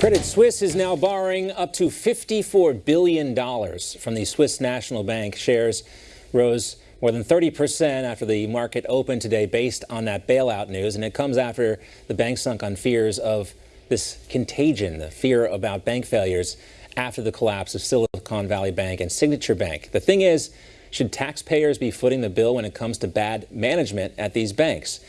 Credit Suisse is now borrowing up to $54 billion from the Swiss National Bank. Shares rose more than 30% after the market opened today based on that bailout news. And it comes after the bank sunk on fears of this contagion, the fear about bank failures after the collapse of Silicon Valley Bank and Signature Bank. The thing is, should taxpayers be footing the bill when it comes to bad management at these banks?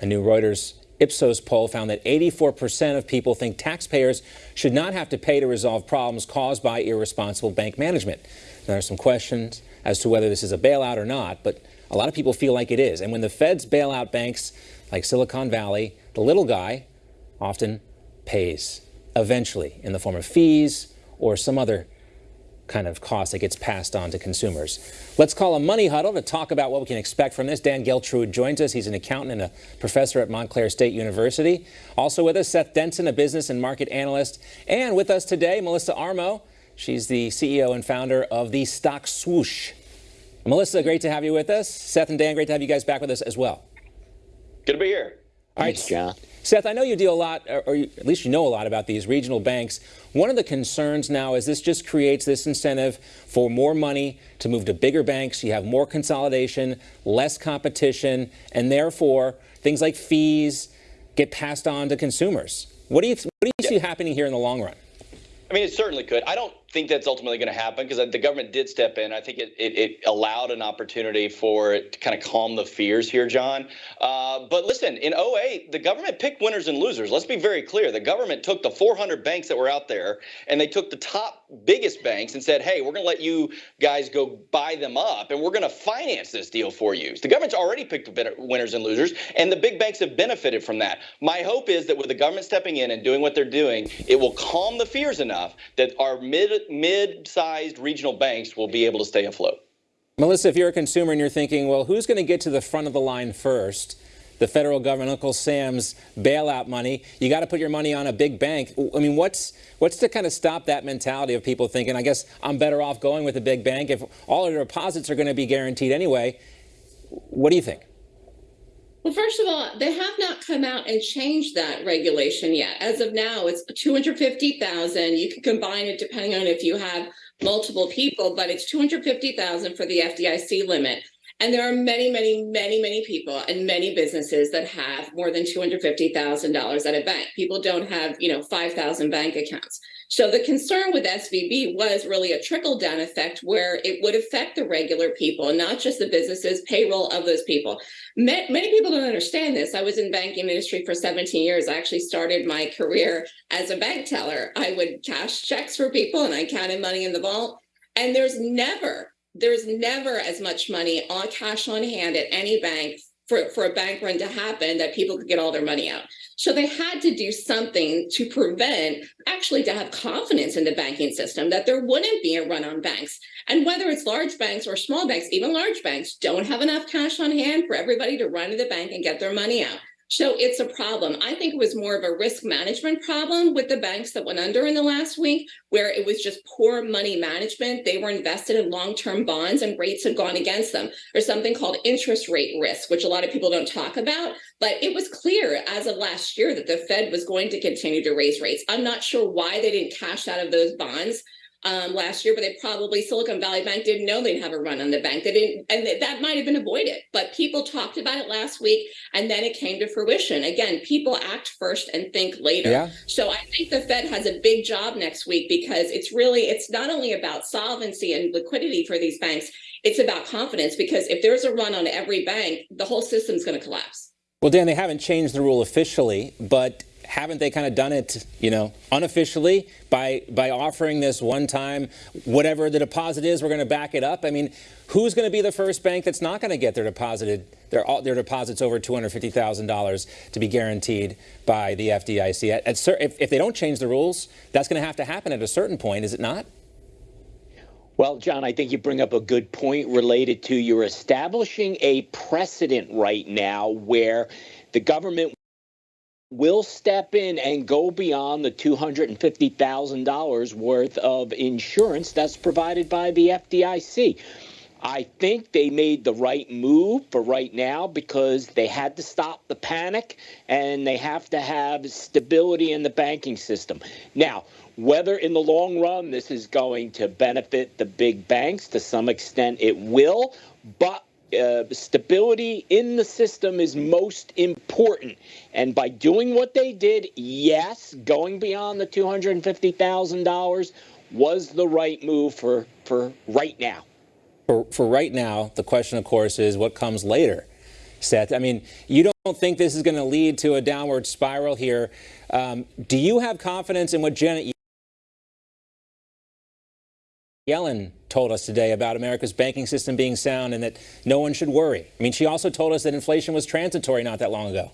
A new Reuters Ipsos poll found that 84% of people think taxpayers should not have to pay to resolve problems caused by irresponsible bank management. There are some questions as to whether this is a bailout or not, but a lot of people feel like it is. And when the feds bail out banks like Silicon Valley, the little guy often pays eventually in the form of fees or some other kind of cost that gets passed on to consumers. Let's call a money huddle to talk about what we can expect from this. Dan Geltrude joins us. He's an accountant and a professor at Montclair State University. Also with us, Seth Denson, a business and market analyst. And with us today, Melissa Armo. She's the CEO and founder of the Stock Swoosh. Melissa, great to have you with us. Seth and Dan, great to have you guys back with us as well. Good to be here. All right, Thanks, John. Seth, I know you deal a lot, or at least you know a lot about these regional banks. One of the concerns now is this just creates this incentive for more money to move to bigger banks. You have more consolidation, less competition, and therefore things like fees get passed on to consumers. What do you, what do you yeah. see happening here in the long run? I mean, it certainly could. I don't think that's ultimately going to happen because the government did step in. I think it, it, it, allowed an opportunity for it to kind of calm the fears here, John. Uh, but listen, in 08, the government picked winners and losers. Let's be very clear. The government took the 400 banks that were out there and they took the top biggest banks and said, hey, we're going to let you guys go buy them up and we're going to finance this deal for you. The government's already picked winners and losers, and the big banks have benefited from that. My hope is that with the government stepping in and doing what they're doing, it will calm the fears enough that our mid mid-sized regional banks will be able to stay afloat. Melissa, if you're a consumer and you're thinking, well, who's going to get to the front of the line first? The federal government, Uncle Sam's bailout money. You got to put your money on a big bank. I mean, what's what's to kind of stop that mentality of people thinking, I guess I'm better off going with a big bank if all of their deposits are going to be guaranteed anyway? What do you think? Well, first of all, they have not come out and changed that regulation yet. As of now, it's 250,000. You can combine it depending on if you have multiple people, but it's 250,000 for the FDIC limit. And there are many, many, many, many people and many businesses that have more than $250,000 at a bank. People don't have, you know, 5,000 bank accounts. So the concern with SVB was really a trickle down effect where it would affect the regular people, not just the businesses, payroll of those people. Many people don't understand this. I was in banking industry for 17 years. I actually started my career as a bank teller. I would cash checks for people and I counted money in the vault. And there's never there's never as much money on cash on hand at any bank for, for a bank run to happen that people could get all their money out. So they had to do something to prevent, actually to have confidence in the banking system that there wouldn't be a run on banks. And whether it's large banks or small banks, even large banks don't have enough cash on hand for everybody to run to the bank and get their money out. So it's a problem. I think it was more of a risk management problem with the banks that went under in the last week, where it was just poor money management. They were invested in long-term bonds and rates had gone against them. There's something called interest rate risk, which a lot of people don't talk about, but it was clear as of last year that the Fed was going to continue to raise rates. I'm not sure why they didn't cash out of those bonds um, last year, but they probably Silicon Valley Bank didn't know they'd have a run on the bank. They didn't, and that might have been avoided. But people talked about it last week, and then it came to fruition. Again, people act first and think later. Yeah. So I think the Fed has a big job next week because it's really it's not only about solvency and liquidity for these banks, it's about confidence. Because if there's a run on every bank, the whole system's going to collapse. Well, Dan, they haven't changed the rule officially, but haven't they kind of done it, you know, unofficially by by offering this one time, whatever the deposit is, we're going to back it up? I mean, who's going to be the first bank that's not going to get their deposited their their deposits over two hundred fifty thousand dollars to be guaranteed by the FDIC? At, at, if, if they don't change the rules, that's going to have to happen at a certain point, is it not? Well, John, I think you bring up a good point related to you're establishing a precedent right now where the government will step in and go beyond the $250,000 worth of insurance that's provided by the FDIC. I think they made the right move for right now because they had to stop the panic and they have to have stability in the banking system. Now, whether in the long run this is going to benefit the big banks, to some extent it will, but uh, stability in the system is most important. And by doing what they did, yes, going beyond the $250,000 was the right move for, for right now. For, for right now, the question, of course, is what comes later, Seth. I mean, you don't think this is going to lead to a downward spiral here. Um, do you have confidence in what Janet Yellen told us today about America's banking system being sound and that no one should worry. I mean, she also told us that inflation was transitory not that long ago.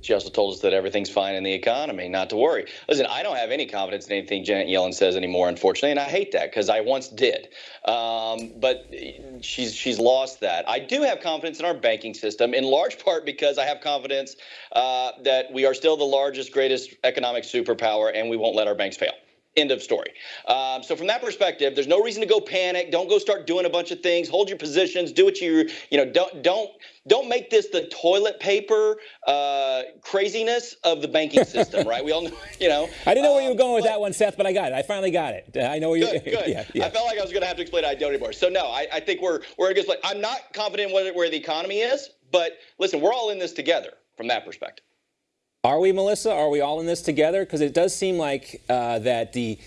She also told us that everything's fine in the economy, not to worry. Listen, I don't have any confidence in anything Janet Yellen says anymore, unfortunately, and I hate that because I once did. Um, but she's she's lost that. I do have confidence in our banking system, in large part because I have confidence uh, that we are still the largest, greatest economic superpower, and we won't let our banks fail. End of story. Um, so from that perspective, there's no reason to go panic. Don't go start doing a bunch of things. Hold your positions. Do what you you know. Don't don't don't make this the toilet paper uh, craziness of the banking system, right? We all know, you know. I didn't know where you were um, going with that one, Seth, but I got it. I finally got it. I know where you. Good, good. yeah, yeah. I felt like I was going to have to explain it. I don't anymore. So no, I, I think we're we're a good. I'm not confident where, where the economy is, but listen, we're all in this together from that perspective. Are we, Melissa? Are we all in this together? Because it does seem like uh, that the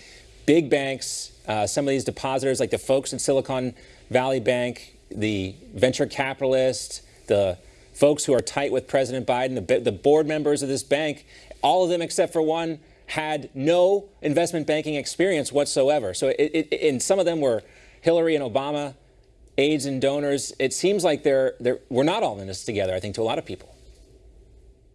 big banks, uh, some of these depositors, like the folks at Silicon Valley Bank, the venture capitalists, the folks who are tight with President Biden, the, the board members of this bank, all of them except for one had no investment banking experience whatsoever. So, it, it, and some of them were Hillary and Obama aides and donors. It seems like they're, they're, we're not all in this together, I think, to a lot of people.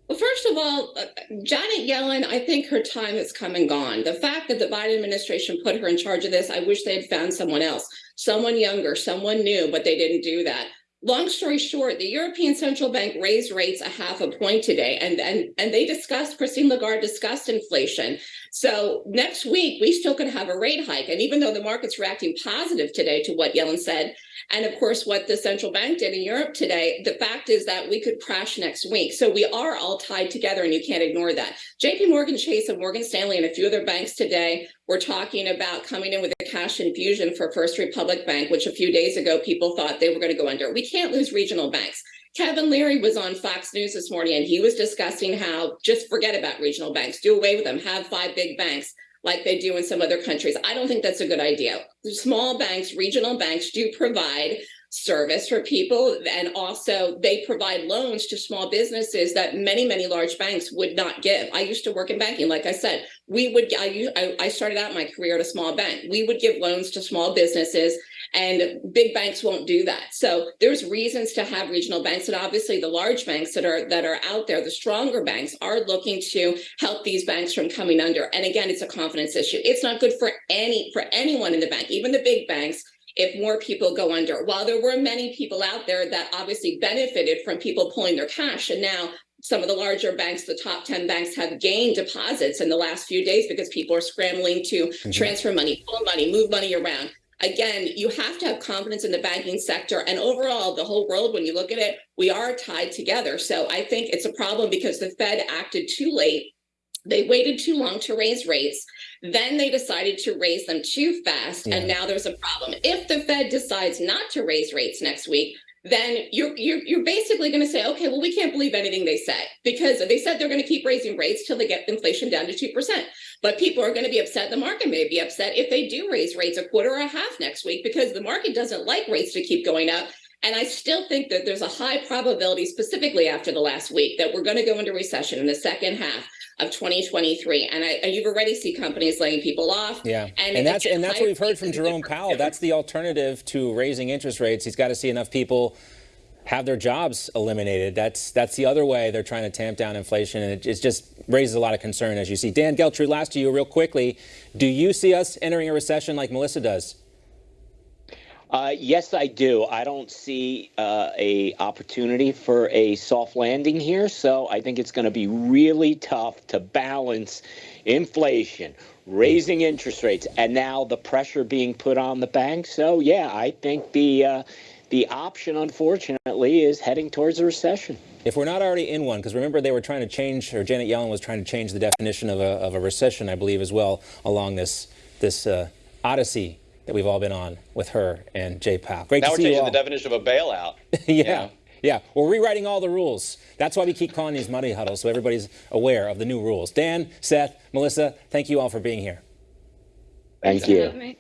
Well, first of all, uh, Janet Yellen, I think her time has come and gone. The fact that the Biden administration put her in charge of this, I wish they had found someone else, someone younger, someone new, but they didn't do that. Long story short, the European Central Bank raised rates a half a point today, and and and they discussed Christine Lagarde discussed inflation. So next week we still could have a rate hike, and even though the market's reacting positive today to what Yellen said, and of course what the central bank did in Europe today, the fact is that we could crash next week. So we are all tied together, and you can't ignore that. J.P. Morgan Chase and Morgan Stanley and a few other banks today were talking about coming in with a cash infusion for First Republic Bank, which a few days ago people thought they were going to go under. We can't lose regional banks. Kevin Leary was on Fox News this morning and he was discussing how just forget about regional banks, do away with them, have five big banks like they do in some other countries. I don't think that's a good idea. Small banks, regional banks do provide service for people. And also they provide loans to small businesses that many many large banks would not give. I used to work in banking. Like i said we would i, I started out my career at a small bank. We would give loans to small businesses and big banks won't do that. So there's reasons to have regional banks and obviously the large banks that are that are out there the stronger banks are looking to help these banks from coming under. And again it's a confidence issue. It's not good for any for anyone in the bank even the big banks if more people go under. While there were many people out there that obviously benefited from people pulling their cash, and now some of the larger banks, the top 10 banks, have gained deposits in the last few days because people are scrambling to mm-hmm. transfer money, pull money, move money around. Again, you have to have confidence in the banking sector and overall the whole world, when you look at it, we are tied together. So I think it's a problem because the Fed acted too late they waited too long to raise rates. Then they decided to raise them too fast. Yeah. And now there's a problem. If the Fed decides not to raise rates next week, then you're you're, you're basically going to say, okay, well, we can't believe anything they say because they said they're going to keep raising rates till they get inflation down to two percent. But people are going to be upset. The market may be upset if they do raise rates a quarter or a half next week because the market doesn't like rates to keep going up. And I still think that there's a high probability, specifically after the last week, that we're going to go into recession in the second half of 2023. And, I, and you've already see companies laying people off. Yeah, and, and that's and that's what we've heard from Jerome Powell. That's the alternative to raising interest rates. He's got to see enough people have their jobs eliminated. That's that's the other way they're trying to tamp down inflation, and it, it just raises a lot of concern, as you see. Dan Geltrude, last to you, real quickly. Do you see us entering a recession like Melissa does? Uh, yes, I do. I don't see uh, a opportunity for a soft landing here, so I think it's going to be really tough to balance inflation, raising interest rates, and now the pressure being put on the banks. So, yeah, I think the uh, the option, unfortunately, is heading towards a recession. If we're not already in one, because remember they were trying to change, or Janet Yellen was trying to change the definition of a, of a recession, I believe, as well, along this this uh, odyssey that we've all been on with her and Jay Powell. Great Now to we're see you changing all. the definition of a bailout. yeah, Yeah. yeah. We're rewriting all the rules. That's why we keep calling these money huddles, so everybody's aware of the new rules. Dan, Seth, Melissa, thank you all for being here. Thank Thanks for you. having me.